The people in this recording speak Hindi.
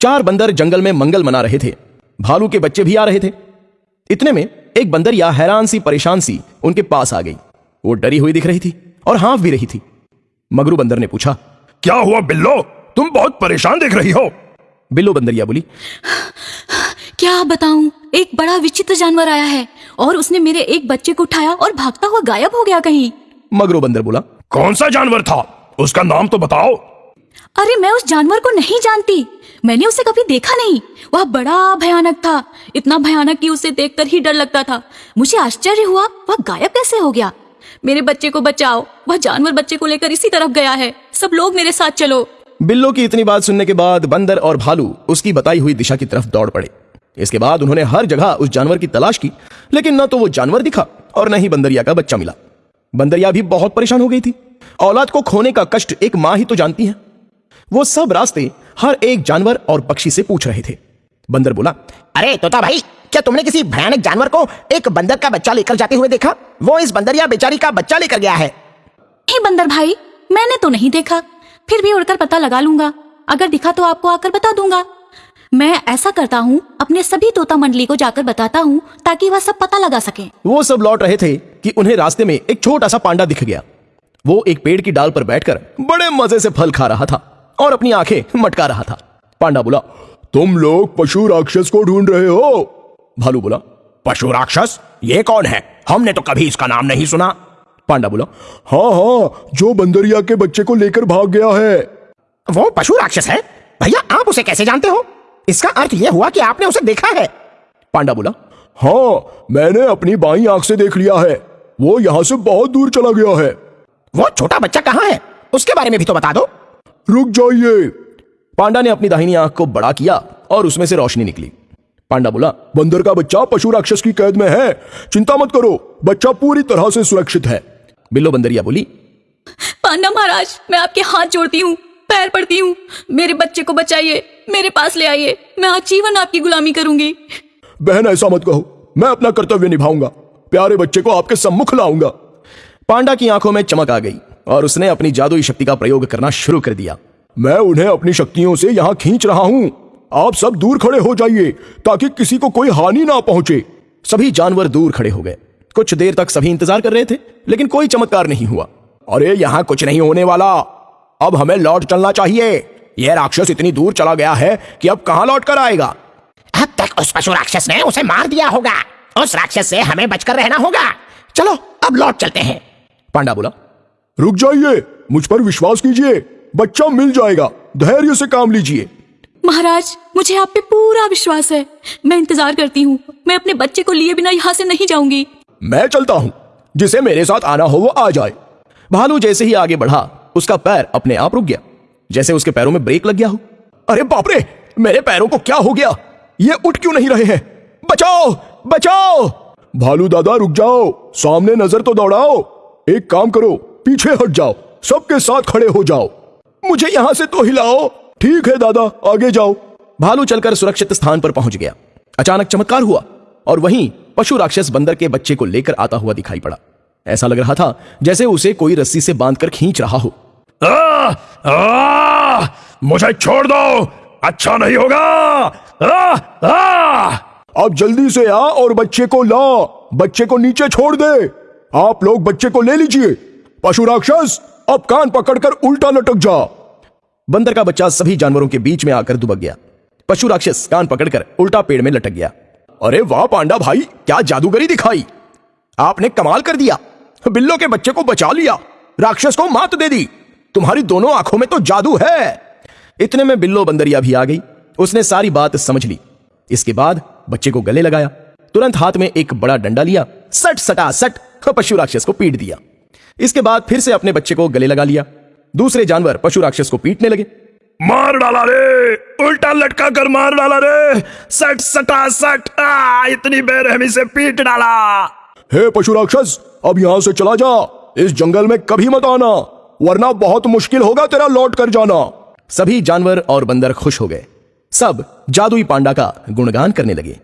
चार बंदर जंगल में मंगल मना रहे थे। भालू के बच्चे भी आ रहे थे। इतने में एक बंदरिया हैरान सी परेशान सी उनके पास आ गई। वो डरी हुई दिख रही थी और हाँफ भी रही थी। मगरू बंदर ने पूछा क्या हुआ बिल्लो? तुम बहुत परेशान दिख रही हो। बिल्लो बंदरिया बोली क्या बताऊँ? एक बड़ा विचित्र जानवर आया है और उसने मेरे एक बच्चे को उठाया और भागता हुआ गायब हो गया कहीं। मगरू बंदर बोला कौन सा जानवर था? उसका नाम तो बताओ। अरे मैं उस जानवर को नहीं जानती। मैंने उसे कभी देखा नहीं। वह बड़ा भयानक था। इतना भयानक कि उसे देखकर ही डर लगता था। मुझे आश्चर्य हुआ, वह गायब कैसे हो गया? मेरे बच्चे को बचाओ। वह जानवर बच्चे को लेकर इसी तरफ़ गया है। सब लोग मेरे साथ चलो। बिल्लो की इतनी बात सुनने के बाद बंदर और भालू उसकी बताई हुई दिशा की तरफ़ दौड़ पड़े। इसके बाद उन्होंने हर जगह उस जानवर की तलाश की, लेकिन न तो वो जानवर दिखा और न ही बंदरिया का बच्चा मिला। बंदरिया भी बहुत परेशान हो गई थी। औलाद को खोने का कष्ट एक माँ ही तो जानती है। वो सब रास्ते हर एक जानवर और पक्षी से पूछ रहे थे। बंदर बोला अरे तोता भाई क्या तुमने किसी भयानक जानवर को एक बंदर का बच्चा लेकर जाते हुए देखा? वो इस बंदर या बेचारी का बच्चा लेकर गया है। हे बंदर भाई मैंने तो नहीं देखा। फिर भी उड़कर पता लगा लूँगा। अगर दिखा तो आपको आकर बता दूँगा। मैं ऐसा करता हूँ अपने सभी तोता मंडली को जाकर बताता हूँ ताकि वह सब पता लगा सके। वो सब लौट रहे थे कि उन्हें रास्ते में एक छोटा सा पांडा दिख गया। वो एक पेड़ की डाल पर बैठकर बड़े मज़े से फल खा रहा था। और अपनी आँखें मटका रहा था। पांडा बोला, तुम लोग पशु राक्षस को ढूंढ रहे हो? भालू बोला, पशु राक्षस? ये कौन है? हमने तो कभी इसका नाम नहीं सुना। पांडा बोला हाँ हाँ जो बंदरिया के बच्चे को लेकर भाग गया है। वो पशु राक्षस है? भैया, आप उसे कैसे जानते हो? इसका अर्थ यह हुआ कि आपने उसे देखा है। पांडा बोला हाँ मैंने अपनी बाई आँख से देख लिया है। वो यहाँ से बहुत दूर चला गया है। वो छोटा बच्चा कहाँ है? उसके बारे में भी तो बता दो। रुक जाइए। पांडा ने अपनी दाहिनी आँख को बड़ा किया और उसमें से रोशनी निकली। पांडा बोला बंदर का बच्चा पशु राक्षस की कैद में है। चिंता मत करो बच्चा पूरी तरह से सुरक्षित है। बिल्लो बंदरिया बोली पांडा महाराज मैं आपके हाथ जोड़ती हूँ पैर पड़ती हूँ। मेरे बच्चे को बचाइए मेरे पास ले आइए मैं आजीवन आपकी गुलामी करूँगी। बहन ऐसा मत कहो मैं अपना कर्तव्य निभाऊँगा। प्यारे बच्चे को आपके सम्मुख लाऊँगा। पांडा की आँखों में चमक आ गई। और उसने अपनी जादुई शक्ति का प्रयोग करना शुरू कर दिया। मैं उन्हें अपनी शक्तियों से यहाँ खींच रहा हूँ। आप सब दूर खड़े हो जाइए ताकि किसी को कोई हानि ना पहुँचे। सभी जानवर दूर खड़े हो गए। कुछ देर तक सभी इंतज़ार कर रहे थे लेकिन कोई चमत्कार नहीं हुआ। अरे यहाँ कुछ नहीं होने वाला। अब हमें लौट चलना चाहिए। यह राक्षस इतनी दूर चला गया है कि अब कहाँ लौट कर आएगा? अब तक उस पशु राक्षस ने उसे मार दिया होगा। उस राक्षस से हमें बचकर रहना होगा। चलो अब लौट चलते हैं। पांडा बोला रुक जाइए मुझ पर विश्वास कीजिए बच्चा मिल जाएगा धैर्य से काम लीजिए। महाराज मुझे आप पे पूरा विश्वास है। मैं इंतज़ार करती हूँ मैं अपने बच्चे को लिए बिना यहाँ से नहीं जाऊँगी। मैं चलता हूँ जिसे मेरे साथ आना हो वो आ जाए। भालू जैसे ही आगे बढ़ा उसका पैर अपने आप रुक गया जैसे उसके पैरों में ब्रेक लग गया हो। अरे बापरे मेरे पैरों को क्या हो गया? ये उठ क्यों नहीं रहे हैं? बचाओ बचाओ! भालू दादा रुक जाओ सामने नज़र तो दौड़ाओ। एक काम करो पीछे हट जाओ सबके साथ खड़े हो जाओ। मुझे यहाँ से तो हिलाओ। ठीक है दादा आगे जाओ। भालू चलकर सुरक्षित स्थान पर पहुँच गया। अचानक चमत्कार हुआ और वहीं पशु राक्षस बंदर के बच्चे को लेकर आता हुआ दिखाई पड़ा। ऐसा लग रहा था जैसे उसे कोई रस्सी से बांधकर खींच रहा हो। आ, आ, मुझे छोड़ दो। अच्छा नहीं होगा। आ, आ, अब जल्दी से आ और बच्चे को ला बच्चे को नीचे छोड़ दे। आप लोग बच्चे को ले लीजिए। पशु राक्षस, अब कान पकड़कर उल्टा लटक जा। बंदर का बच्चा सभी जानवरों के बीच में आकर दुबक गया। पशु राक्षस कान पकड़कर उल्टा पेड़ में लटक गया। अरे वाह पांडा भाई, क्या जादूगरी दिखाई। आपने कमाल कर दिया। बिल्लो के बच्चे को बचा लिया। राक्षस को मात दे दी। तुम्हारी दोनों आँखों में तो जादू है। इतने में बिल्लो बंदरिया भी आ गई। उसने सारी बात समझ ली। इसके बाद बच्चे को गले लगाया। तुरंत हाथ में एक बड़ा डंडा लिया। सट सटा सट पशु राक्षस को पीट दिया। इसके बाद फिर से अपने बच्चे को गले लगा लिया। दूसरे जानवर पशु राक्षस को पीटने लगे। मार डाला रे! उल्टा लटका कर मार डाला रे! सट सटा सट! आ, इतनी बेरहमी से पीट डाला। हे पशु राक्षस अब यहाँ से चला जा। इस जंगल में कभी मत आना वरना बहुत मुश्किल होगा तेरा लौट कर जाना। सभी जानवर और बंदर खुश हो गए। सब जादुई पांडा का गुणगान करने लगे।